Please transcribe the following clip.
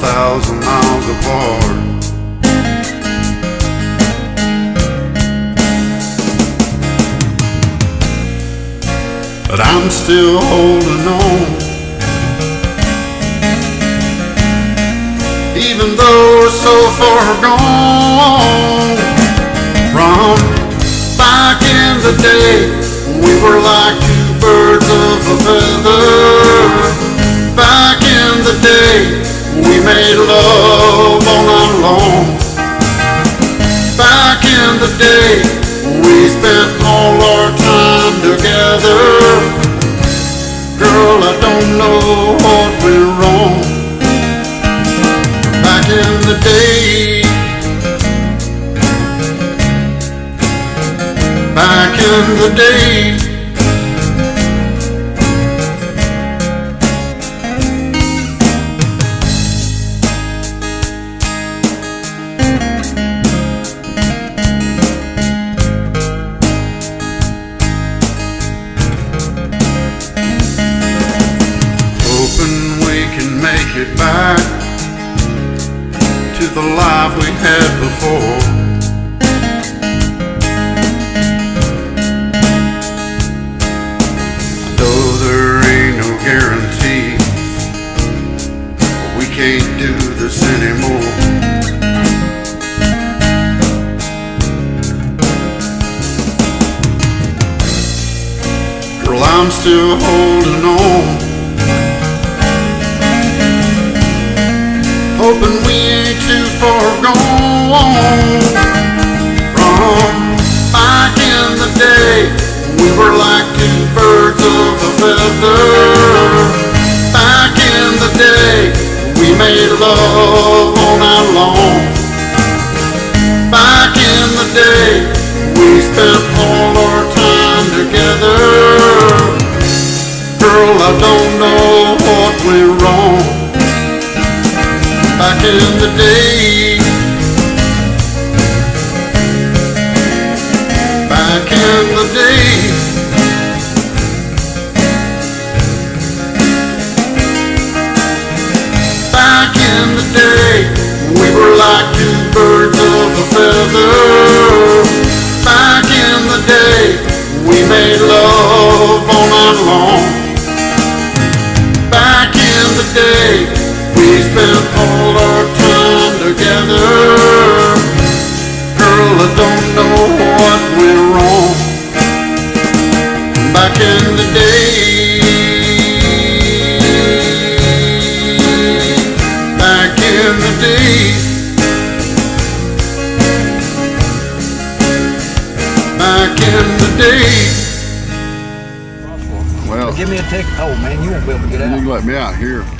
thousand miles apart. But I'm still holding on. Even though we're so far gone from back in the day, we were like Day, we spent all our time together. Girl, I don't know what went wrong. Back in the day, back in the day. Back to the life we had before. I know there ain't no guarantees, but we can't do this anymore. Girl, I'm still holding on. Hoping we ain't too far gone from back in the day. We were like two birds of a feather. Back in the day, we made love all night long. Back in the day, we spent all our time together. Girl, I don't back in the day. Back in the day. Back in the day, we were like two birds of a feather. Back in the day. Back in the day. Back in the day. Well, Give me a ticket. Oh man, you won't be able to get you out. can let me out here.